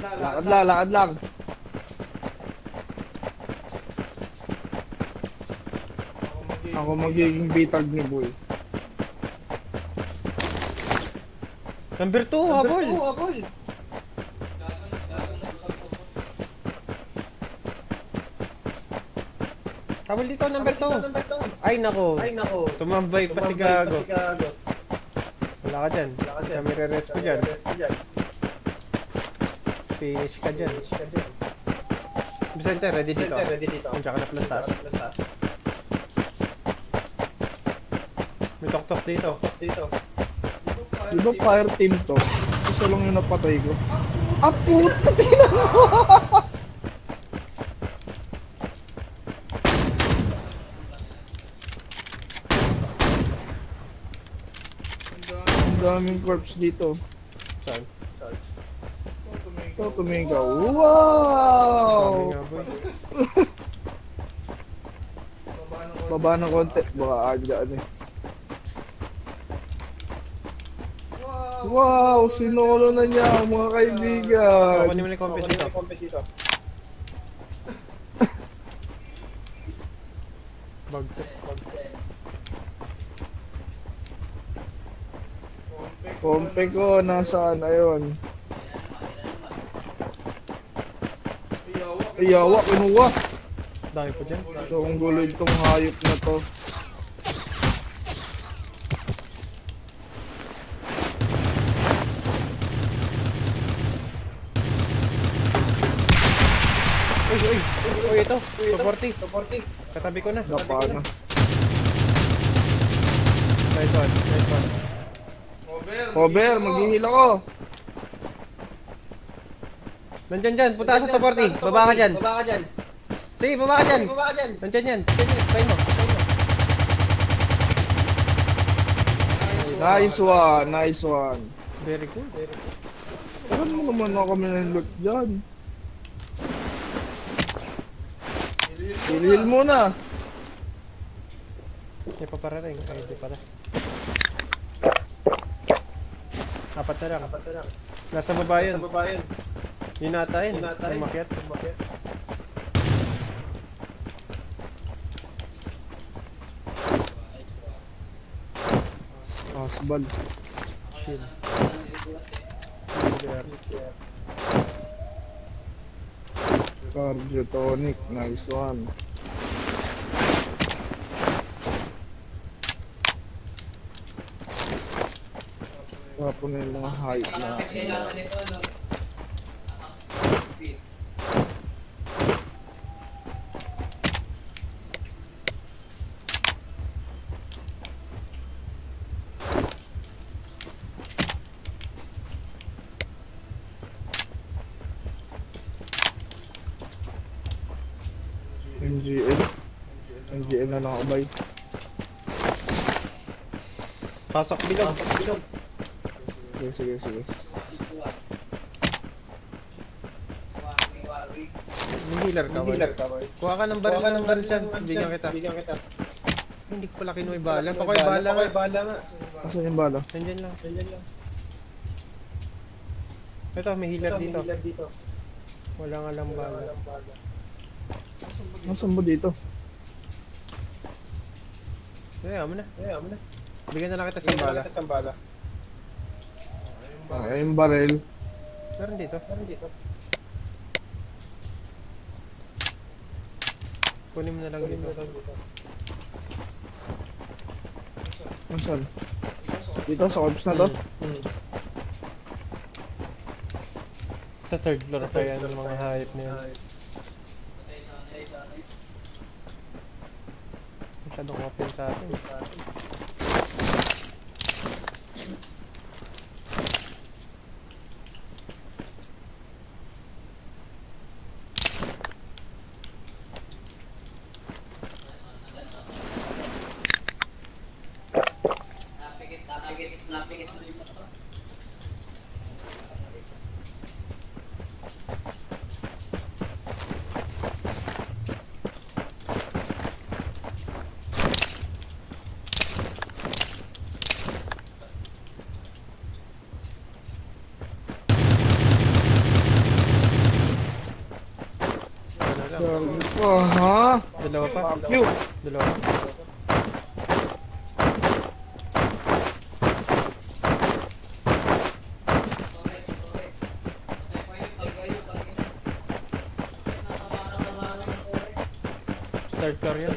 Lakad lang, lakad lang. Ako magiging bitag ni Boy. Number 2, habol. habol. Habol dito, number 2. Ay, nako. Ay, nako. Tumambay pa si Gago. Gago. Wala ka dyan. Kami re-rest pa dyan. Finish ka dyan. Vicente, ready dito. Ready dito. Andiyan ka na plus taas. May tok-tok dito. Dito. Di ba fire team to? Isa lang yung napatay ko. Ah, puta! Tingnan mo! Ang daming corpse dito. Saan? Ito, tumigaw. Dami Wow! Baba ng konti. Baka agdaan eh. Wow! Sinolo na niya mga kaibigan. Kunin mo na yung compass dito. Bagto. Kompe ko, nasaan? Ayun. Iyawa, kinuha. Dami po dyan. So, ang gulo itong hayop na to. Uy, uy. Uy, ito. 240. Katabi ko na. Napa na. Nice one. Nice one. Cover, maghihil ako. Nandyan dyan. Punta ka sa 240. Baba ka dyan. Baba ka dyan. Sige, baba ka dyan. Baba ka dyan. Nandyan yan. Try mo. Mo. Nice one, nice one. Very good. Saan mo naman ako kami ng loot dyan? Hilil muna. May paparating. Ay, di pala. Apat na lang. Baba ka dyan. Nasa baba yun. Sa baba yun. Yun ata yun. Yun ata yun. Umakyat. Umakyat. Asbal. Shield. Cardio tonic, nice one. Tapon na yung mga hype na. MGL. MGL na nakabay. Pasok bilog. Sige, sige, sige. May healer ka ba? Healer ka boy. Kuha ka ng baril ng baril dyan. Bigyan kita. Bigyan kita. Hindi ko pala kinuha yung bala. Pakoy bala nga. Pakoy bala nga. Asan yung bala? Nandyan lang. Ganyan lang. Ito, may healer dito. Wala nga lang bala. Nasaan mo dito? Kaya mo na. Eh, amo na. Bigyan na lang kita sa bala. sa bala. Ah, yung barrel. Meron dito. Meron dito. Kunin mo na lang dito. Nasaan? Dito sa corpse na to? Hmm. Sa third floor pa yan ng mga hayop na yan. Masyadong open sa atin. Dalawa pa. Dalawa pa. Dalawa pa. Start car yan.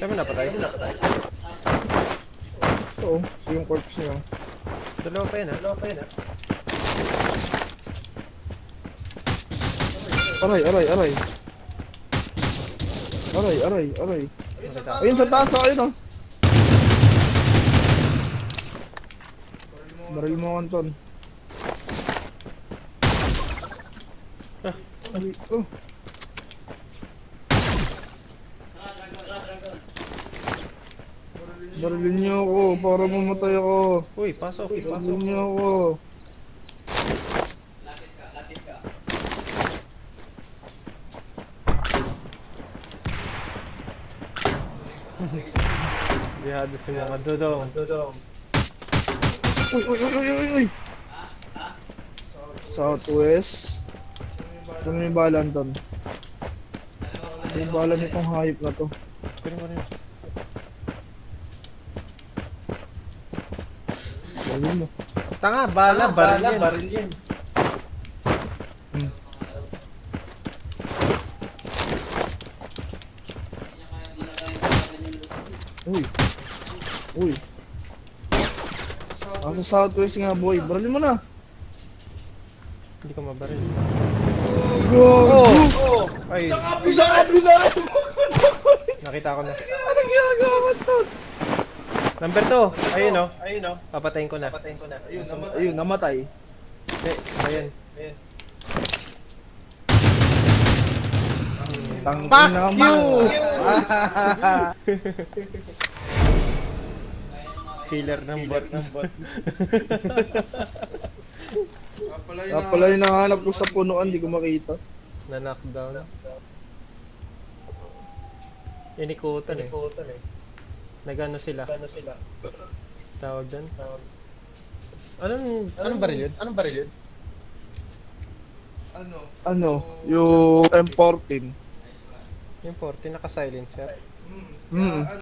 Saan mo napatay? Oo, yung corpse niya. Dalawa pa yan ah. Dalawa pa yan ah. Aray, aray, aray. Aray, aray, aray. Ayun sa taas, oh, ayun oh. Baril mo, Anton. Ah. Ay, oh. Barilin niyo ako para mamatay ako. Uy, pasok. Barilin Pasok. niyo ako. Dihado si mga dodong. Uy, uy, uy, uy, uy, uy. Southwest. Na yung bala, Anton. Ito yung bala nitong hayop na to. Kunin rin. Barilin mo. Tanga, bala, baril yan. Uy. Uy. Nasa southwest nga boy. Baralin mo na. Hindi ko mabaril. Go! Oh! Ay, Bisa ka, bisa ka! nakita ko na. Anong ginagawa to? Number 2. Ayun oh. Ayun oh. Papatayin ko na. Papatayin ko na. Ayun, Ayun, namatay. Hindi, ayun. Ayun. Tang Fuck you! mo. Killer ng bot. ng bot. Kaya pala yung nahanap ko sa punuan, di ko makita. Na knockdown. Inikutan eh. Nagano sila? Nagano sila? Tawag doon? Anong, anong baril yun? Anong baril yun? Ano? Yung M14. Yung 40, naka-silencer. Mm.